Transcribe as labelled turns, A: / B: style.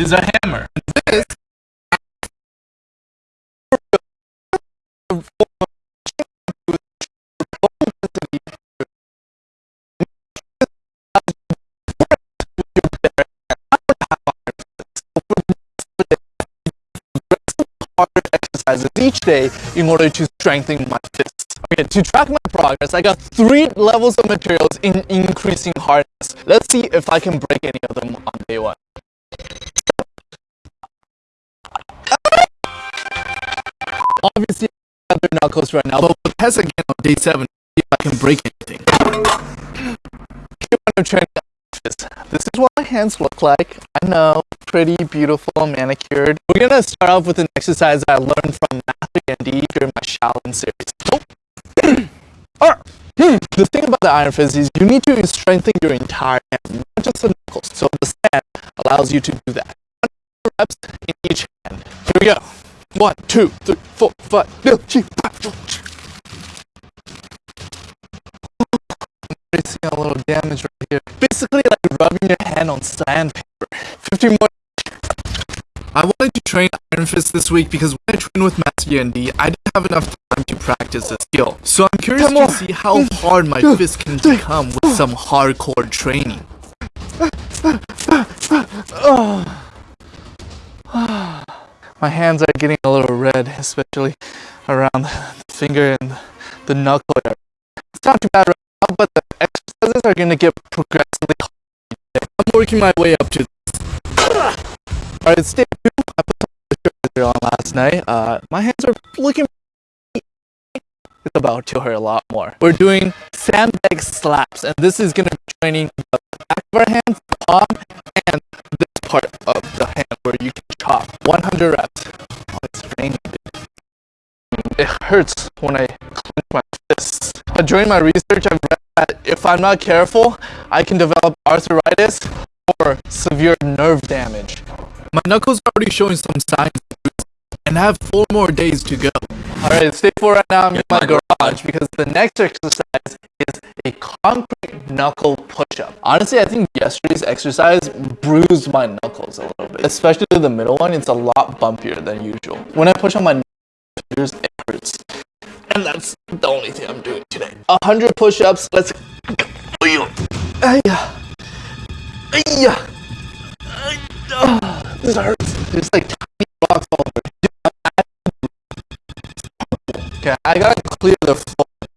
A: This is a hammer.
B: This exercises each day in order to strengthen my fists. Okay, to track my progress, I got three levels of materials in increasing hardness. Let's see if I can break any of them on day one. Obviously, I have their knuckles right now, but we'll again on day seven see if I can break anything. This. Is what my hands look like. I know, pretty beautiful, manicured. We're gonna start off with an exercise I learned from Master D during my Shaolin series. Hmm. The thing about the Iron Fist is you need to strengthen your entire hand, not just the knuckles. So the stand allows you to do that. Reps in each hand. Here we go. One, two, three, four, five, six, five. Seeing a little damage right here. Basically like rubbing your hand on sandpaper. 15 more. I wanted to train Iron Fist this week because when I trained with Master D, I didn't have enough time to practice the skill. So I'm curious to see how hard my fist can become with some hardcore training. Ah, ah, ah, My hands are getting a little red, especially around the finger and the knuckle area. It's not too bad right now, but the exercises are going to get progressively harder. I'm working my way up to this. Alright, stay tuned. I put some sugar on last night. Uh, my hands are looking it's about to hurt a lot more. We're doing sandbag slaps, and this is going to be training the back of our hands, palm, and this part of the hand where you can. 100 reps. Oh, it's raining. It hurts when I clench my fists. During my research, I've read that if I'm not careful, I can develop arthritis or severe nerve damage. My knuckles are already showing some signs and I have four more days to go. Alright, stay for right now. I'm in my garage because the next exercise is a concrete knuckle push-up. Honestly, I think yesterday's exercise bruised my knuckles a little bit. Especially the middle one, it's a lot bumpier than usual. When I push on my fingers, it hurts. And that's the only thing I'm doing today. 100 push-ups, let's... Go. This hurts. There's like tiny rocks all over. Okay, I gotta clear the